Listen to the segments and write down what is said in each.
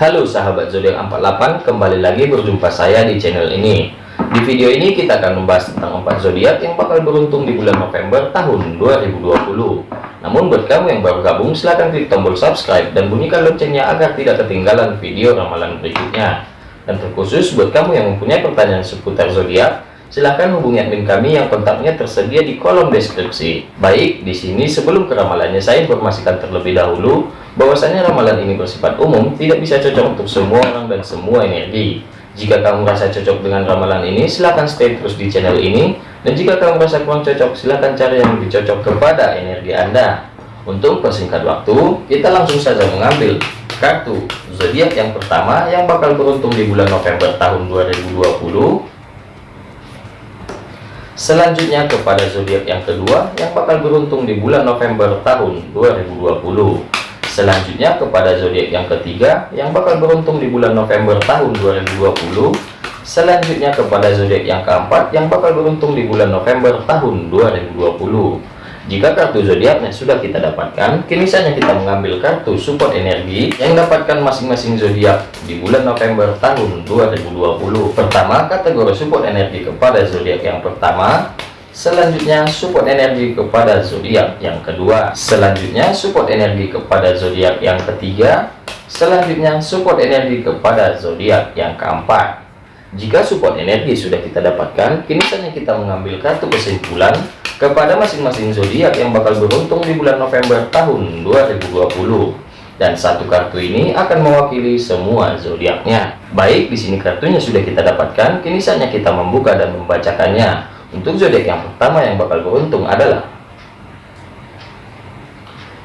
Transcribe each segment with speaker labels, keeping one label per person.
Speaker 1: Halo sahabat zodiak 48, kembali lagi berjumpa saya di channel ini. Di video ini kita akan membahas tentang 4 zodiak yang bakal beruntung di bulan November tahun 2020. Namun buat kamu yang baru gabung, silahkan klik tombol subscribe dan bunyikan loncengnya agar tidak ketinggalan video ramalan berikutnya. Dan terkhusus buat kamu yang mempunyai pertanyaan seputar zodiak, silahkan hubungi admin kami yang kontaknya tersedia di kolom deskripsi. Baik, di sini sebelum ke ramalannya saya informasikan terlebih dahulu bahwasanya ramalan ini bersifat umum, tidak bisa cocok untuk semua orang dan semua energi. Jika kamu merasa cocok dengan ramalan ini, silahkan stay terus di channel ini. Dan jika kamu merasa kurang cocok, silahkan cari yang lebih cocok kepada energi Anda. Untuk persingkat waktu, kita langsung saja mengambil kartu zodiak yang pertama yang bakal beruntung di bulan November tahun 2020. Selanjutnya kepada zodiak yang kedua yang bakal beruntung di bulan November tahun 2020 selanjutnya kepada zodiak yang ketiga yang bakal beruntung di bulan November tahun 2020 selanjutnya kepada zodiak yang keempat yang bakal beruntung di bulan November tahun 2020 jika kartu zodiaknya sudah kita dapatkan kini saatnya kita mengambil kartu support energi yang dapatkan masing-masing zodiak di bulan November tahun 2020 pertama kategori support energi kepada zodiak yang pertama Selanjutnya support energi kepada zodiak yang kedua. Selanjutnya support energi kepada zodiak yang ketiga. Selanjutnya support energi kepada zodiak yang keempat. Jika support energi sudah kita dapatkan, kini saatnya kita mengambil kartu kesimpulan kepada masing-masing zodiak yang bakal beruntung di bulan November tahun 2020 dan satu kartu ini akan mewakili semua zodiaknya. Baik, di sini kartunya sudah kita dapatkan, kini saatnya kita membuka dan membacakannya. Untuk zodiak yang pertama yang bakal beruntung adalah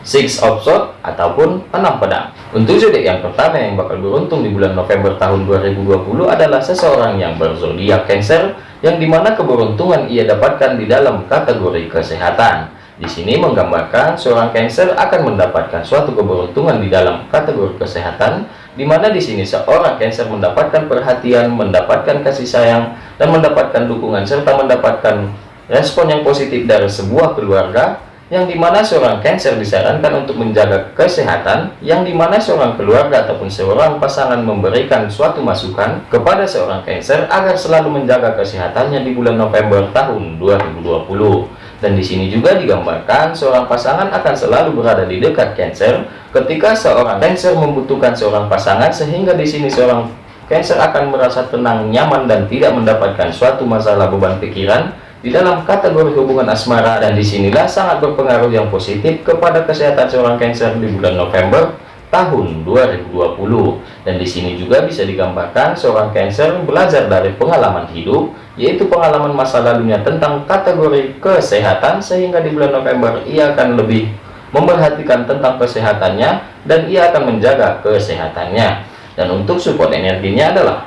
Speaker 1: Six of Swords ataupun enam pedang. Untuk zodiak yang pertama yang bakal beruntung di bulan November tahun 2020 adalah seseorang yang berzodiak Cancer yang di mana keberuntungan ia dapatkan di dalam kategori kesehatan. Di sini menggambarkan seorang Cancer akan mendapatkan suatu keberuntungan di dalam kategori kesehatan, di mana di sini seorang Cancer mendapatkan perhatian, mendapatkan kasih sayang, dan mendapatkan dukungan serta mendapatkan respon yang positif dari sebuah keluarga, yang di mana seorang Cancer disarankan untuk menjaga kesehatan, yang di mana seorang keluarga ataupun seorang pasangan memberikan suatu masukan kepada seorang Cancer agar selalu menjaga kesehatannya di bulan November tahun 2020 dan di sini juga digambarkan seorang pasangan akan selalu berada di dekat Cancer ketika seorang Cancer membutuhkan seorang pasangan sehingga di sini seorang Cancer akan merasa tenang, nyaman dan tidak mendapatkan suatu masalah beban pikiran di dalam kategori hubungan asmara dan di sinilah sangat berpengaruh yang positif kepada kesehatan seorang Cancer di bulan November tahun 2020 dan di sini juga bisa digambarkan seorang Cancer belajar dari pengalaman hidup yaitu pengalaman masa lalunya tentang kategori kesehatan sehingga di bulan November ia akan lebih memperhatikan tentang kesehatannya dan ia akan menjaga kesehatannya. Dan untuk support energinya adalah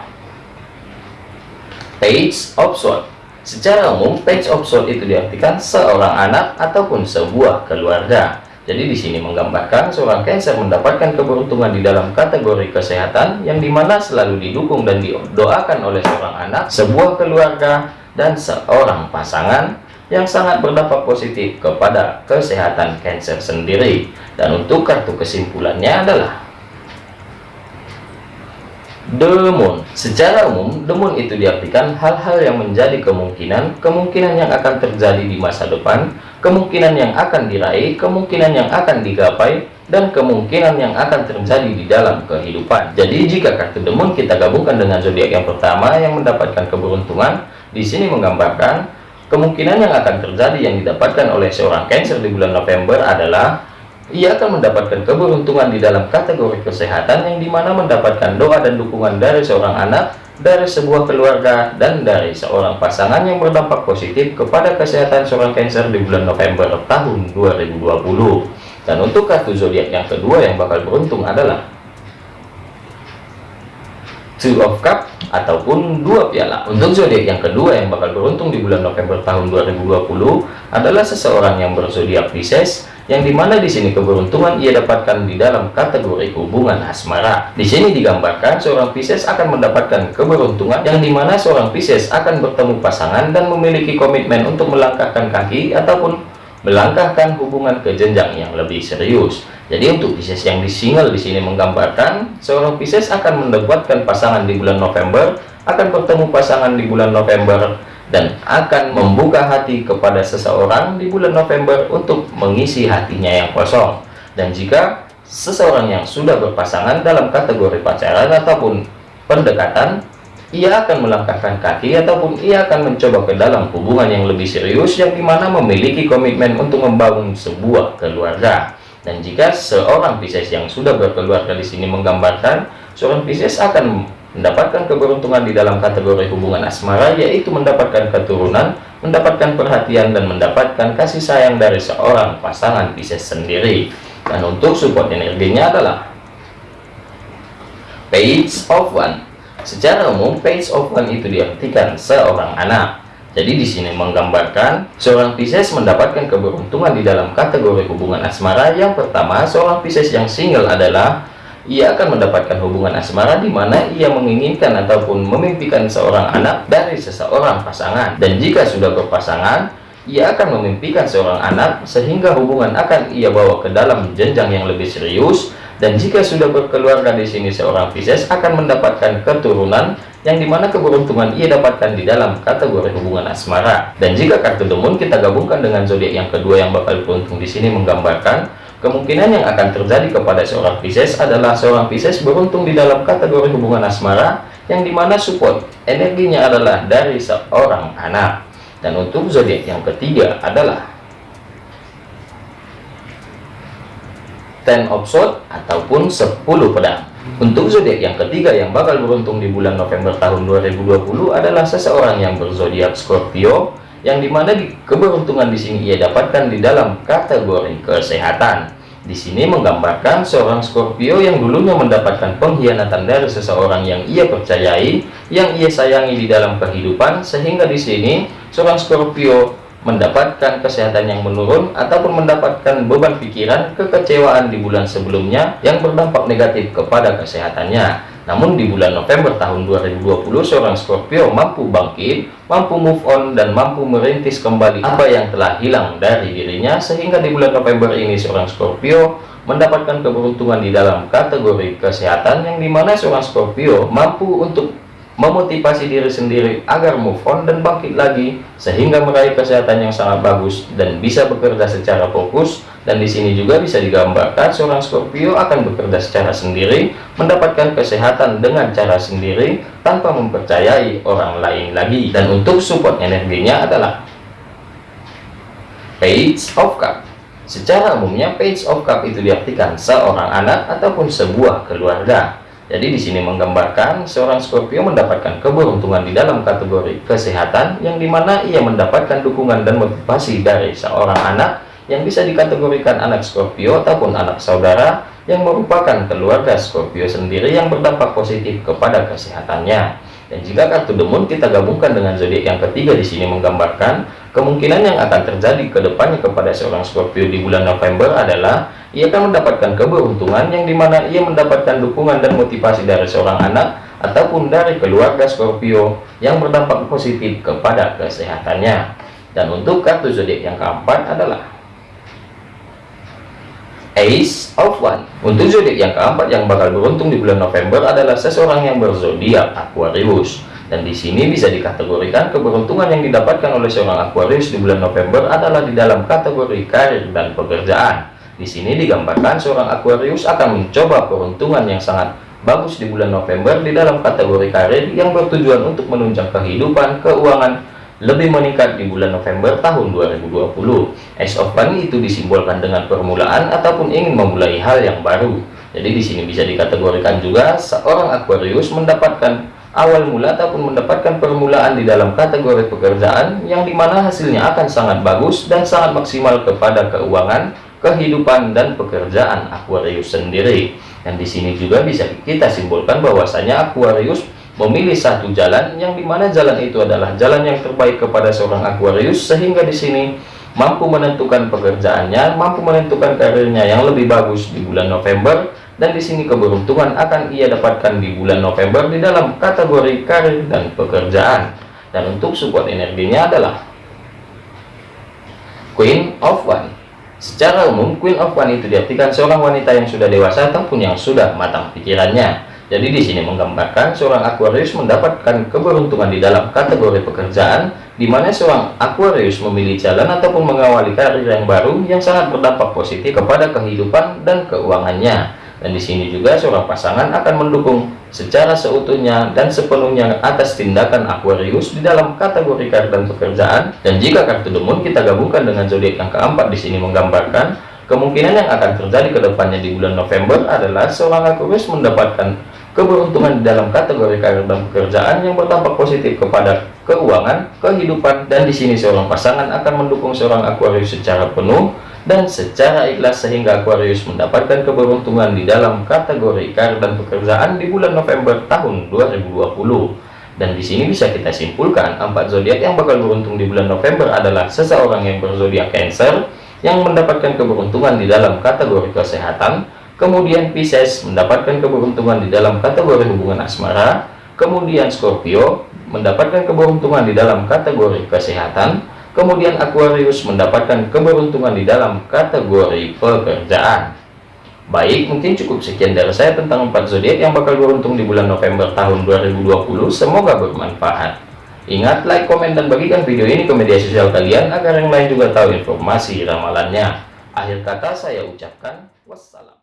Speaker 1: page of sword secara umum page of sword itu diartikan seorang anak ataupun sebuah keluarga jadi di sini menggambarkan seorang Cancer mendapatkan keberuntungan di dalam kategori kesehatan yang di mana selalu didukung dan didoakan oleh seorang anak, sebuah keluarga, dan seorang pasangan yang sangat berdampak positif kepada kesehatan Cancer sendiri. Dan untuk kartu kesimpulannya adalah Demun. Secara umum, demun itu diartikan hal-hal yang menjadi kemungkinan, kemungkinan yang akan terjadi di masa depan, kemungkinan yang akan diraih, kemungkinan yang akan digapai, dan kemungkinan yang akan terjadi di dalam kehidupan. Jadi jika kartu demun kita gabungkan dengan zodiak yang pertama yang mendapatkan keberuntungan, di sini menggambarkan kemungkinan yang akan terjadi yang didapatkan oleh seorang Cancer di bulan November adalah ia akan mendapatkan keberuntungan di dalam kategori kesehatan yang di mana mendapatkan doa dan dukungan dari seorang anak, dari sebuah keluarga, dan dari seorang pasangan yang berdampak positif kepada kesehatan seorang Cancer di bulan November tahun 2020. Dan untuk kartu zodiak yang kedua yang bakal beruntung adalah Two of Cup ataupun dua piala. Untuk zodiak yang kedua yang bakal beruntung di bulan November tahun 2020 adalah seseorang yang berzodiak Pisces yang di mana di sini keberuntungan ia dapatkan di dalam kategori hubungan asmara. Di sini digambarkan seorang Pisces akan mendapatkan keberuntungan yang di mana seorang Pisces akan bertemu pasangan dan memiliki komitmen untuk melangkahkan kaki ataupun melangkahkan hubungan ke jenjang yang lebih serius. Jadi untuk Pisces yang di single di sini menggambarkan seorang Pisces akan mendapatkan pasangan di bulan November, akan bertemu pasangan di bulan November dan akan membuka hati kepada seseorang di bulan November untuk mengisi hatinya yang kosong. Dan jika seseorang yang sudah berpasangan dalam kategori pacaran ataupun pendekatan ia akan melangkahkan kaki ataupun ia akan mencoba ke dalam hubungan yang lebih serius yang di mana memiliki komitmen untuk membangun sebuah keluarga dan jika seorang Pisces yang sudah berkeluarga di sini menggambarkan seorang Pisces akan mendapatkan keberuntungan di dalam kategori hubungan asmara yaitu mendapatkan keturunan mendapatkan perhatian dan mendapatkan kasih sayang dari seorang pasangan Pisces sendiri dan untuk support energinya adalah page of one Secara umum, page of one itu diartikan seorang anak. Jadi di sini menggambarkan seorang Pisces mendapatkan keberuntungan di dalam kategori hubungan asmara. Yang pertama, seorang Pisces yang single adalah ia akan mendapatkan hubungan asmara di mana ia menginginkan ataupun memimpikan seorang anak dari seseorang pasangan. Dan jika sudah berpasangan, ia akan memimpikan seorang anak sehingga hubungan akan ia bawa ke dalam jenjang yang lebih serius dan jika sudah berkeluarga di sini seorang Pisces akan mendapatkan keturunan yang di mana keberuntungan ia dapatkan di dalam kategori hubungan asmara. Dan jika kartu demun kita gabungkan dengan zodiak yang kedua yang bakal beruntung di sini menggambarkan kemungkinan yang akan terjadi kepada seorang Pisces adalah seorang Pisces beruntung di dalam kategori hubungan asmara yang di mana support energinya adalah dari seorang anak. Dan untuk zodiak yang ketiga adalah ten of sword ataupun 10 pedang untuk zodiak yang ketiga yang bakal beruntung di bulan November tahun 2020 adalah seseorang yang berzodiak Scorpio yang di mana di keberuntungan di sini ia dapatkan di dalam kategori kesehatan. Di sini menggambarkan seorang Scorpio yang dulunya mendapatkan pengkhianatan dari seseorang yang ia percayai, yang ia sayangi di dalam kehidupan, sehingga di sini seorang Scorpio mendapatkan kesehatan yang menurun ataupun mendapatkan beban pikiran kekecewaan di bulan sebelumnya yang berdampak negatif kepada kesehatannya namun di bulan November tahun 2020 seorang Scorpio mampu bangkit mampu move on dan mampu merintis kembali apa yang telah hilang dari dirinya sehingga di bulan November ini seorang Scorpio mendapatkan keberuntungan di dalam kategori kesehatan yang di mana seorang Scorpio mampu untuk memotivasi diri sendiri agar move on dan bangkit lagi sehingga meraih kesehatan yang sangat bagus dan bisa bekerja secara fokus dan di sini juga bisa digambarkan seorang Scorpio akan bekerja secara sendiri mendapatkan kesehatan dengan cara sendiri tanpa mempercayai orang lain lagi. Dan untuk support energinya adalah page of cup. Secara umumnya page of cup itu diartikan seorang anak ataupun sebuah keluarga. Jadi di sini menggambarkan seorang Scorpio mendapatkan keberuntungan di dalam kategori kesehatan yang di mana ia mendapatkan dukungan dan motivasi dari seorang anak yang bisa dikategorikan anak Scorpio ataupun anak saudara yang merupakan keluarga Scorpio sendiri yang berdampak positif kepada kesehatannya. Dan jika kartu demun kita gabungkan dengan zodiak yang ketiga di sini menggambarkan kemungkinan yang akan terjadi ke depannya kepada seorang Scorpio di bulan November adalah ia akan mendapatkan keberuntungan yang di mana ia mendapatkan dukungan dan motivasi dari seorang anak ataupun dari keluarga Scorpio yang berdampak positif kepada kesehatannya. Dan untuk kartu zodiak yang keempat adalah Ace of One. Untuk zodiak yang keempat yang bakal beruntung di bulan November adalah seseorang yang berzodiak Aquarius. Dan di sini bisa dikategorikan keberuntungan yang didapatkan oleh seorang Aquarius di bulan November adalah di dalam kategori karir dan pekerjaan. Di sini digambarkan seorang Aquarius akan mencoba peruntungan yang sangat bagus di bulan November di dalam kategori karir yang bertujuan untuk menunjang kehidupan, keuangan, lebih meningkat di bulan November tahun 2020. Ace of Money itu disimbolkan dengan permulaan ataupun ingin memulai hal yang baru. Jadi di sini bisa dikategorikan juga seorang Aquarius mendapatkan awal mula ataupun mendapatkan permulaan di dalam kategori pekerjaan yang di mana hasilnya akan sangat bagus dan sangat maksimal kepada keuangan, kehidupan dan pekerjaan Aquarius sendiri. Dan di sini juga bisa kita simpulkan bahwasanya Aquarius memilih satu jalan yang di mana jalan itu adalah jalan yang terbaik kepada seorang Aquarius sehingga di sini mampu menentukan pekerjaannya, mampu menentukan karirnya yang lebih bagus di bulan November dan di sini keberuntungan akan ia dapatkan di bulan November di dalam kategori karir dan pekerjaan. Dan untuk support energinya adalah Queen of One Secara umum, Queen of One itu diartikan seorang wanita yang sudah dewasa ataupun yang sudah matang pikirannya. Jadi di sini menggambarkan seorang Aquarius mendapatkan keberuntungan di dalam kategori pekerjaan, di mana seorang Aquarius memilih jalan ataupun mengawali karir yang baru yang sangat berdampak positif kepada kehidupan dan keuangannya. Dan di sini juga seorang pasangan akan mendukung secara seutuhnya dan sepenuhnya atas tindakan Aquarius di dalam kategori karir dan pekerjaan. Dan jika kartu demun kita gabungkan dengan zodiak yang keempat di sini menggambarkan kemungkinan yang akan terjadi ke depannya di bulan November adalah seorang Aquarius mendapatkan keberuntungan di dalam kategori karir dan pekerjaan yang berdampak positif kepada keuangan, kehidupan, dan di sini seorang pasangan akan mendukung seorang Aquarius secara penuh dan secara ikhlas sehingga Aquarius mendapatkan keberuntungan di dalam kategori karir dan pekerjaan di bulan November tahun 2020 dan di sini bisa kita simpulkan empat zodiak yang bakal beruntung di bulan November adalah seseorang yang berzodiak Cancer yang mendapatkan keberuntungan di dalam kategori kesehatan kemudian Pisces mendapatkan keberuntungan di dalam kategori hubungan asmara kemudian Scorpio mendapatkan keberuntungan di dalam kategori kesehatan Kemudian Aquarius mendapatkan keberuntungan di dalam kategori pekerjaan. Baik, mungkin cukup sekian dari saya tentang empat zodiak yang bakal beruntung di bulan November tahun 2020. Semoga bermanfaat. Ingat, like, komen, dan bagikan video ini ke media sosial kalian agar yang lain juga tahu informasi ramalannya. Akhir kata saya ucapkan wassalam.